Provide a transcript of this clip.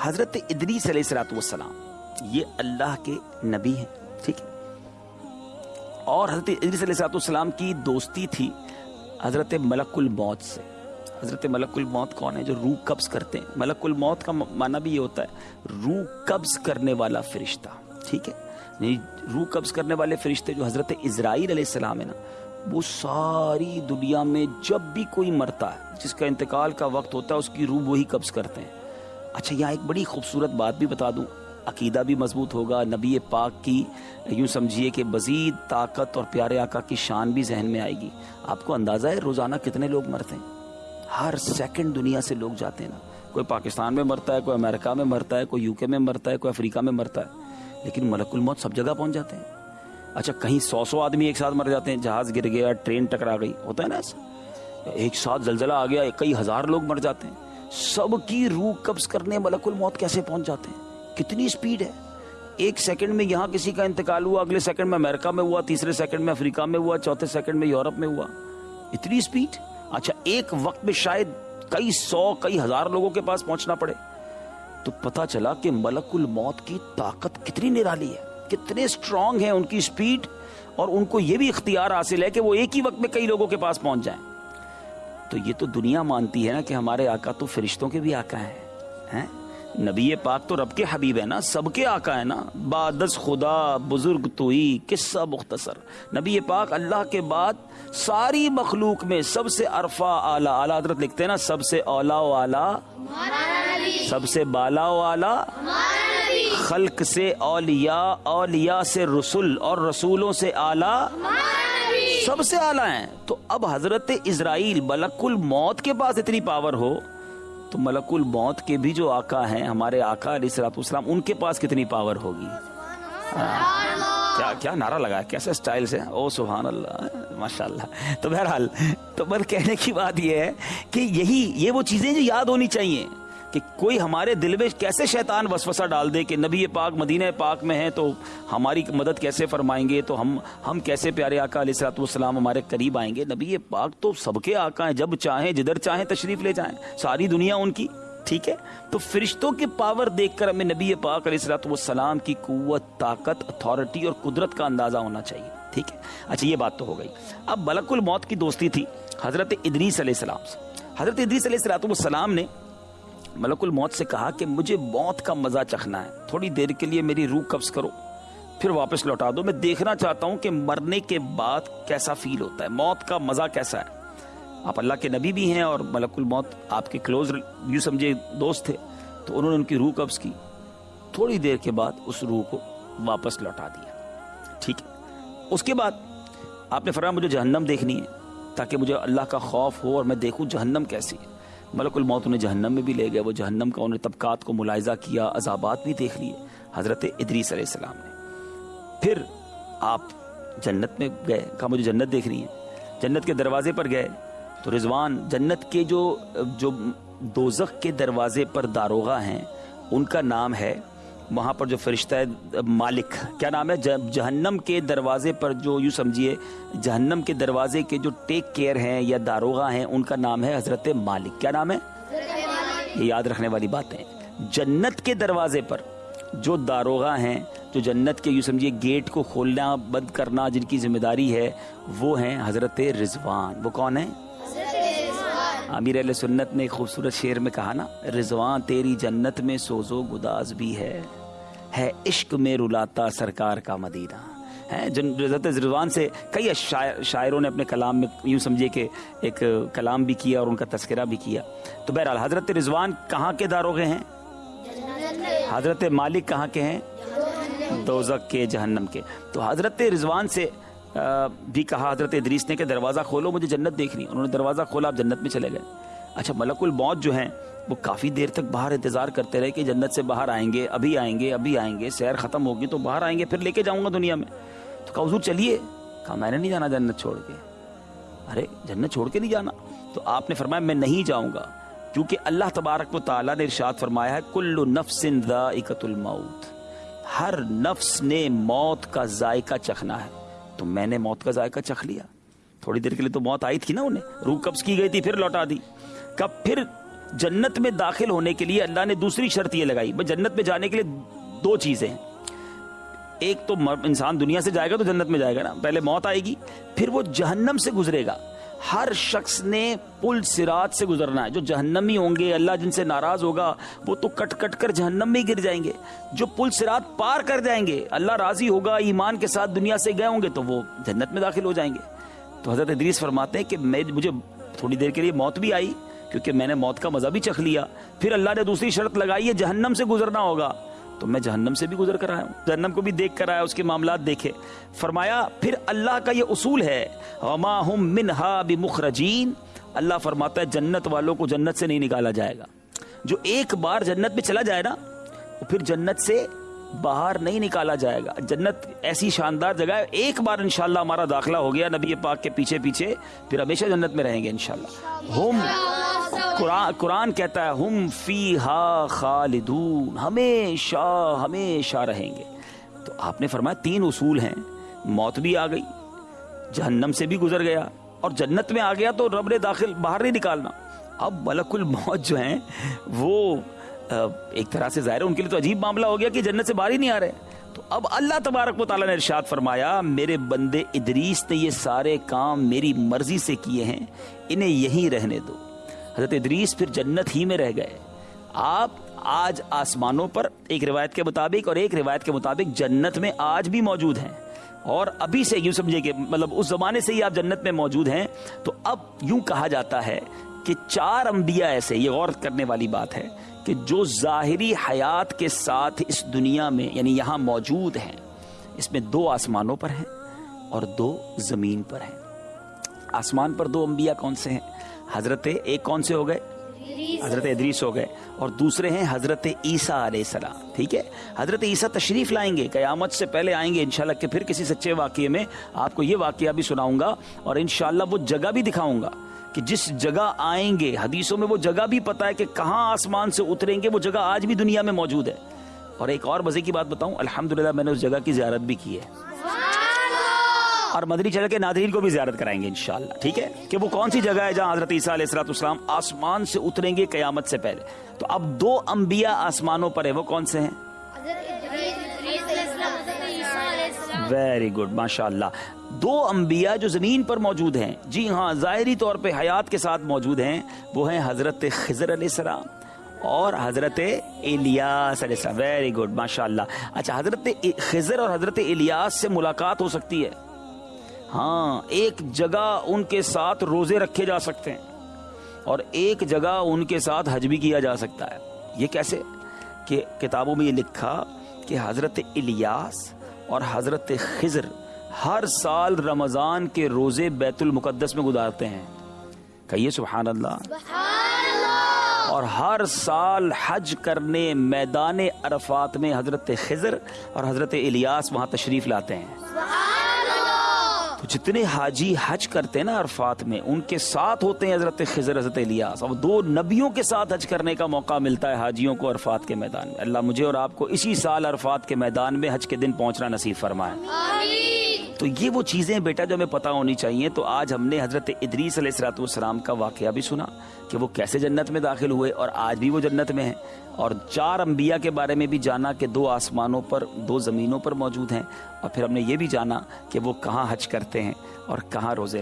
حضرت ادریس علیہ السلاۃ والسلام، یہ اللہ کے نبی ہیں، ٹھیک ہے؟ اور حضرت ادریس علیہ السلاۃ والسلام کی دوستی تھی حضرت ملک الموت سے۔ حضرت ملک الموت کون ہے جو روح قبض کرتے ہیں؟ ملک الموت کا معنی بھی یہ ہوتا ہے، روح قبض کرنے والا فرشتہ، ٹھیک ہے؟ یعنی روح قبض کرنے والے فرشتے جو حضرت اسرائیل علیہ السلام ہے نا، وہ ساری دنیا میں جب بھی کوئی مرتا ہے، جس کا انتقال کا وقت ہوتا ہے، اس کی روح وہی قبض کرتے ہیں۔ اچھا یہاں ایک بڑی خوبصورت بات بھی بتا دوں۔ عقیدہ بھی مضبوط ہوگا، نبی پاک کی یوں سمجھیے کہ مزید طاقت اور پیارے آقا کی شان بھی ذہن میں آئے گی۔ آپ کو اندازہ ہے روزانہ کتنے لوگ مرتے ہیں؟ ہر سیکنڈ دنیا سے لوگ جاتے ہیں نا۔ کوئی پاکستان میں مرتا ہے، کوئی امریکہ میں مرتا ہے، کوئی یو کے میں مرتا ہے، کوئی افریقہ میں مرتا ہے، لیکن ملک الموت سب جگہ پہنچ جاتے ہیں۔ اچھا کہیں سو سو آدمی ایک ساتھ مر جاتے ہیں، جہاز گر گیا، ٹرین ٹکرا گئی، ہوتا ہے نا ایسا؟ ایک ساتھ زلزلہ آ گیا، کئی ہزار لوگ مر جاتے ہیں۔ سب کی روح قبض کرنے ملک الموت کیسے پہنچ جاتے ہیں؟ کتنی سپیڈ ہے۔ ایک سیکنڈ میں یہاں کسی کا انتقال ہوا، اگلے سیکنڈ میں امریکہ میں ہوا، تیسرے سیکنڈ میں افریقہ میں ہوا، چوتھے سیکنڈ میں یورپ میں ہوا۔ اتنی سپیڈ اچھا ایک وقت میں شاید کئی سو، کئی ہزار لوگوں کے پاس پہنچنا پڑے۔ تو پتا چلا کہ ملک الموت کی طاقت کتنی نرالی ہے۔ کتنے اسٹرانگ ہیں ان کی سپیڈ اور ان کو یہ بھی اختیار حاصل ہے کہ وہ ایک ہی وقت میں کئی لوگوں کے پاس پہنچ جائیں۔ تو یہ تو دنیا مانتی ہے نا کہ ہمارے آقا تو فرشتوں کے بھی آقا ہیں نبی پاک تو رب کے حبیب ہے نا سب کے آقا ہے نا۔ بادس خدا بزرگ تو ہی قصہ مختصر۔ نبی پاک اللہ کے بعد ساری مخلوق میں سب سے عرفا اعلیٰ اعلیٰ حضرت لکھتے ہیں نا سب سے اولا و اعلیٰ۔ سب سے بالا و اعلیٰ۔ خلق سے اولیاء اولیاء سے رسول اور رسولوں سے اعلیٰ۔ سب سے اعلیٰ ہیں۔ تو اب حضرت اسرائیل ملک الموت کے پاس اتنی پاور ہو، تو ملک الموت کے بھی جو آقا ہیں، ہمارے آقا علیہ السلاط اسلام ان کے پاس کتنی پاور ہوگی؟ کیا کیا نعرہ لگا کیسے سٹائل سے؟ او سبحان اللہ ماشاء اللہ تو بہرحال، تو بر کہنے کی بات یہ ہے کہ یہی، یہ وہ چیزیں جو یاد ہونی چاہیے۔ کہ کوئی ہمارے دل میں کیسے شیطان وسوسہ ڈال دے کہ نبی پاک مدینہ پاک میں ہیں تو ہماری مدد کیسے فرمائیں گے؟ تو ہم ہم کیسے پیارے آقا علیہ السلاۃ والسلام ہمارے قریب آئیں گے؟ نبی پاک تو سب کے آقا ہیں، جب چاہیں، جدھر چاہیں تشریف لے جائیں، ساری دنیا ان کی، ٹھیک ہے؟ تو فرشتوں کے پاور دیکھ کر ہمیں نبی پاک علیہ السلاۃ والسلام کی قوت، طاقت اتھارٹی اور قدرت کا اندازہ ہونا چاہیے، ٹھیک ہے؟ اچھا یہ بات تو ہو گئی۔ اب بلک الموت کی دوستی تھی حضرت ادریس علیہ السلام سے۔ حضرت ادریس علیہ السلاۃ والسلام نے ملک الموت سے کہا کہ مجھے موت کا مزہ چکھنا ہے۔ تھوڑی دیر کے لیے میری روح قبض کرو۔ پھر واپس لوٹا دو۔ میں دیکھنا چاہتا ہوں کہ مرنے کے بعد کیسا فیل ہوتا ہے۔ موت کا مزہ کیسا ہے؟ آپ اللہ کے نبی بھی ہیں اور ملک الموت آپ کے کلوز یوں سمجھے دوست تھے۔ تو انہوں نے ان کی روح قبض کی۔ تھوڑی دیر کے بعد اس روح کو واپس لوٹا دیا۔ ٹھیک ہے۔ اس کے بعد آپ نے فرمایا مجھے جہنم دیکھنی ہے تاکہ مجھے اللہ کا خوف ہو اور میں دیکھوں جہنم کیسی ہے۔ ملک الموت انہیں جہنم میں بھی لے گئے، وہ جہنم کا انہیں طبقات کو ملاحظہ کیا، عذابات بھی دیکھ لیے، حضرت ادریس علیہ السلام نے۔ پھر آپ جنت میں گئے، کہا مجھے جنت دیکھنی ہے۔ جنت کے دروازے پر گئے، تو رضوان، جنت کے جو جو دوزخ کے دروازے پر داروغہ ہیں، ان کا نام ہے وہاں پر جو فرشتہ ہے، مالک، کیا نام ہے؟ جہنم کے دروازے پر جو، یوں سمجھیے، جہنم کے دروازے کے جو ٹیک کیئر ہیں یا داروغہ ہیں، ان کا نام ہے حضرت مالک۔ کیا نام ہے؟ یہ یاد رکھنے والی باتیں جنت کے دروازے پر جو داروغہ ہیں، جو جنت کے، یوں سمجھیے، گیٹ کو کھولنا، بند کرنا جن کی ذمہ داری ہے، وہ ہیں حضرت رضوان۔ وہ کون ہیں؟ امیر علیہ سنت نے ایک خوبصورت شعر میں کہا نا، رضوان تیری جنت میں سوزو گداز بھی ہے۔ ہے عشق میں رلاتا سرکار کا مدینہ۔ ہے حضرت رضوان سے کئی شاعروں نے اپنے کلام میں یوں سمجھے کہ ایک کلام بھی کیا اور ان کا تذکرہ بھی کیا۔ تو بہرحال، حضرت رضوان کہاں کے داروغے ہیں؟ حضرت مالک کہاں کے ہیں؟ دوزک کے، جہنم کے۔ تو حضرت رضوان سے بھی کہا، حضرت ادریس نے کہ دروازہ کھولو، مجھے جنت دیکھنی۔ انہوں نے دروازہ کھولا، آپ جنت میں چلے گئے۔ اچھا ملک الموت جو ہیں وہ کافی دیر تک باہر انتظار کرتے رہے کہ جنت سے باہر آئیں گے، ابھی آئیں گے، ابھی آئیں گے، سیر ختم ہوگی تو باہر آئیں گے، پھر لے کے جاؤں گا دنیا میں۔ تو کہا، حضور چلیے۔ کہا، میں نے نہیں جانا جنت چھوڑ کے۔ ارے، جنت چھوڑ کے نہیں جانا؟ تو آپ نے فرمایا، میں نہیں جاؤں گا۔ کیونکہ اللہ تبارک و تعالیٰ نے ارشاد فرمایا ہے کل نفس ذائقت الموت ہر نفس نے موت کا ذائقہ چکھنا ہے۔ تو میں نے موت کا ذائقہ چکھ لیا۔ تھوڑی دیر کے لیے تو موت آئی تھی نا انہیں۔ روح قبض کی گئی تھی، پھر لوٹا دی۔ کب پھر جنت میں داخل ہونے کے لیے اللہ نے دوسری شرط یہ لگائی، بھائی جنت میں جانے کے لیے دو چیزیں ہیں۔ ایک تو انسان دنیا سے جائے گا تو جنت میں جائے گا نا، پہلے موت آئے گی، پھر وہ جہنم سے گزرے گا۔ ہر شخص نے پل سرات سے گزرنا ہے، جو جہنمی ہوں گے، اللہ جن سے ناراض ہوگا، وہ تو کٹ کٹ کر جہنم میں گر جائیں گے۔ جو پل سرات پار کر جائیں گے، اللہ راضی ہوگا، ایمان کے ساتھ دنیا سے گئے ہوں گے، تو وہ جنت میں داخل ہو جائیں گے۔ تو حضرت ادریس فرماتے ہیں کہ میں مجھے تھوڑی دیر کے لیے موت بھی آئی کیونکہ میں نے موت کا مزہ بھی چکھ لیا۔ پھر اللہ نے دوسری شرط لگائی ہے جہنم سے گزرنا ہوگا۔ تو میں جہنم سے بھی گزر کر آیا ہوں، جہنم کو بھی دیکھ کر آیا، اس کے معاملات دیکھے۔ فرمایا، پھر اللہ کا یہ اصول ہے، وما منہا بمخرجین اللہ فرماتا ہے، جنت والوں کو جنت سے نہیں نکالا جائے گا۔ جو ایک بار جنت میں چلا جائے نا، وہ پھر جنت سے باہر نہیں نکالا جائے گا۔ جنت ایسی شاندار جگہ ہے، ایک بار انشاءاللہ ہمارا داخلہ ہو گیا، نبی پاک کے پیچھے پیچھے، پھر ہمیشہ جنت میں رہیں گے انشاءاللہ۔ ہم قرآن قرآن کہتا ہے، ہم فی ہا خالدون ہمیشہ ہمیشہ رہیں گے تو آپ نے فرمایا، تین اصول ہیں۔ موت بھی آ گئی، جہنم سے بھی گزر گیا، اور جنت میں آ گیا تو رب نے داخل، باہر نہیں نکالنا۔ اب ملک الموت جو ہیں، وہ ایک طرح سے ظاہر ہے، ان کے لیے تو عجیب معاملہ ہو گیا کہ جنت سے باہر ہی نہیں آ رہے۔ تو اب اللہ تبارک و تعالیٰ نے ارشاد فرمایا، میرے بندے ادریس نے یہ سارے کام میری مرضی سے کیے ہیں، انہیں یہیں رہنے دو۔ حضرت ادریس پھر جنت ہی میں رہ گئے۔ آپ آج آسمانوں پر ایک روایت کے مطابق اور ایک روایت کے مطابق جنت میں آج بھی موجود ہیں۔ اور ابھی سے یوں سمجھے کہ مطلب اس زمانے سے ہی آپ جنت میں موجود ہیں، تو اب یوں کہا جاتا ہے کہ چار انبیاء ایسے، یہ غور کرنے والی بات ہے کہ جو ظاہری حیات کے ساتھ اس دنیا میں یعنی یہاں موجود ہیں۔ اس میں دو آسمانوں پر ہیں اور دو زمین پر ہیں۔ آسمان پر دو انبیاء کون سے ہیں؟ حضرت ایک کون سے ہو گئے؟ حضرت ادریس ہو گئے۔ اور دوسرے ہیں حضرت عیسیٰ علیہ السلام ٹھیک ہے؟ حضرت عیسیٰ تشریف لائیں گے قیامت سے پہلے آئیں گے انشاءاللہ کہ پھر کسی سچے واقعے میں آپ کو یہ واقعہ بھی سناؤں گا اور انشاءاللہ وہ جگہ بھی دکھاؤں گا کہ جس جگہ آئیں گے حدیثوں میں وہ جگہ بھی پتہ ہے کہ کہاں آسمان سے اتریں گے وہ جگہ آج بھی دنیا میں موجود ہے۔ اور ایک اور مزے کی بات بتاؤں الحمدللہ میں نے اس جگہ کی زیارت بھی کی ہے۔ اور مدنی چینل کے ناظرین کو بھی زیارت کرائیں گے انشاءاللہ، ٹھیک ہے؟ کہ وہ کون سی جگہ ہے جہاں حضرت عیسیٰ علیہ السلام اسلام آسمان سے اتریں گے قیامت سے پہلے؟ تو اب دو انبیاء آسمانوں پر ہیں، وہ کون سے ہیں؟ ویری گڈ ماشاء اللہ دو انبیاء جو زمین پر موجود ہیں جی ہاں ظاہری طور پہ حیات کے ساتھ موجود ہیں، وہ ہیں حضرت خضر علیہ السلام اور حضرت الیاس علیہ السلام۔ ویری گڈ ماشاء اللہ اچھا حضرت خضر اور حضرت الیاس سے ملاقات ہو سکتی ہے۔ ہاں ایک جگہ ان کے ساتھ روزے رکھے جا سکتے ہیں اور ایک جگہ ان کے ساتھ حج بھی کیا جا سکتا ہے۔ یہ کیسے؟ کہ کتابوں میں یہ لکھا کہ حضرت الیاس اور حضرت خضر ہر سال رمضان کے روزے بیت المقدس میں گزارتے ہیں۔ کہیے سبحان اللہ۔ اور ہر سال حج کرنے میدان عرفات میں حضرت خضر اور حضرت الیاس وہاں تشریف لاتے ہیں۔ تو جتنے حاجی حج کرتے ہیں نا عرفات میں، ان کے ساتھ ہوتے ہیں حضرت خضر، حضرت الیاس۔ اور دو نبیوں کے ساتھ حج کرنے کا موقع ملتا ہے حاجیوں کو عرفات کے میدان میں۔ اللہ مجھے اور آپ کو اسی سال عرفات کے میدان میں حج کے دن پہنچنا نصیب فرمائے۔ آمین۔ تو یہ وہ چیزیں بیٹا جو ہمیں پتہ ہونی چاہیے۔ تو آج ہم نے حضرت ادریس علیہ السلاۃ والسلام کا واقعہ بھی سنا کہ وہ کیسے جنت میں داخل ہوئے اور آج بھی وہ جنت میں ہیں۔ اور چار انبیاء کے بارے میں بھی جانا کہ دو آسمانوں پر، دو زمینوں پر موجود ہیں۔ اور پھر ہم نے یہ بھی جانا کہ وہ کہاں حج کرتے ہیں اور کہاں روزے